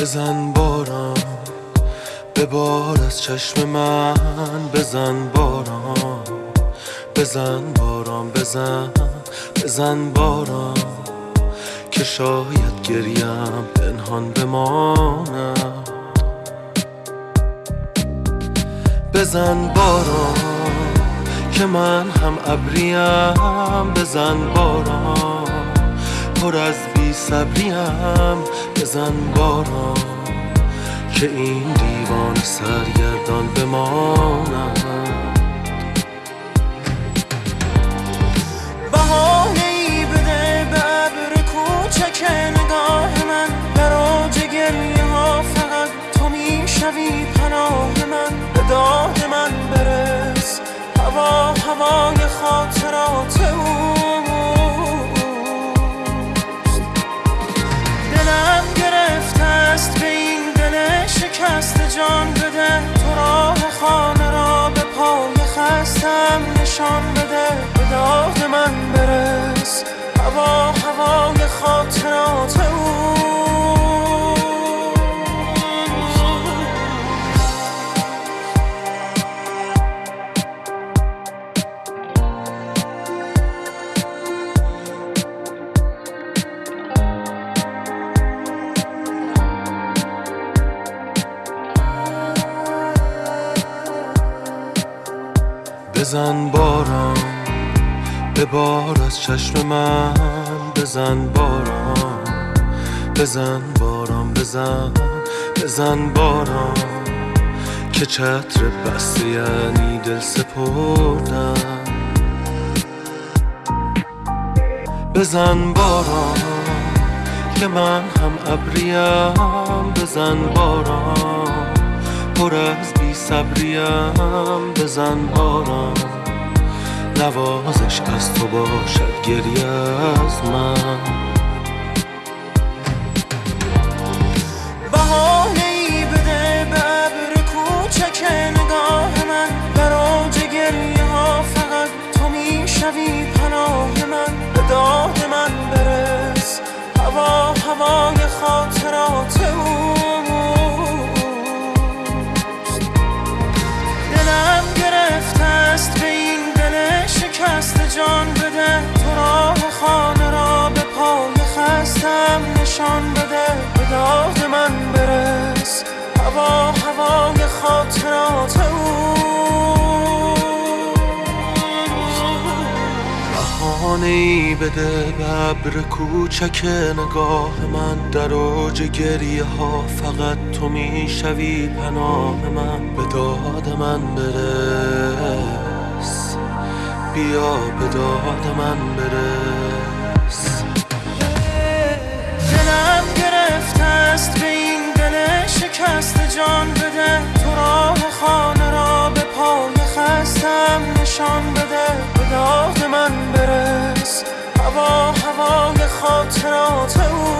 بزن باران به بار از چشم من بزن باران. بزن باران بزن بزن باران که شاید گریم پنهان بمانم. بزن باران که من هم ابریم. بزن باران پر از بی صبریم بزن باران که این دیوان سرگردان ای بده به کوچک نگاه من. در آج گریه ها فقط تو می‌شوی پناه من. به داد من برس. هوا هوای خاطرات اوست نشان بده به داد من برس. هوا هوای خاطرات بزن باران به بار از چشم من بزن باران بزن باران بزن بزن باران که چتر بسته یعنی دل سپردن بزن باران که من هم ابریم بزن باران پر از بی صبریم بزن باران نوازش از تو باشد گریه از من. داد من برس. هوا هوای خاطرات اوست بهانه بده به ابر کوچک نگاه من. در اوج گریه ها فقط تو می‌شوی پناه من. به داد من برس. بیا به داد من برس. داد من برس. هوا هوای خاطرات او.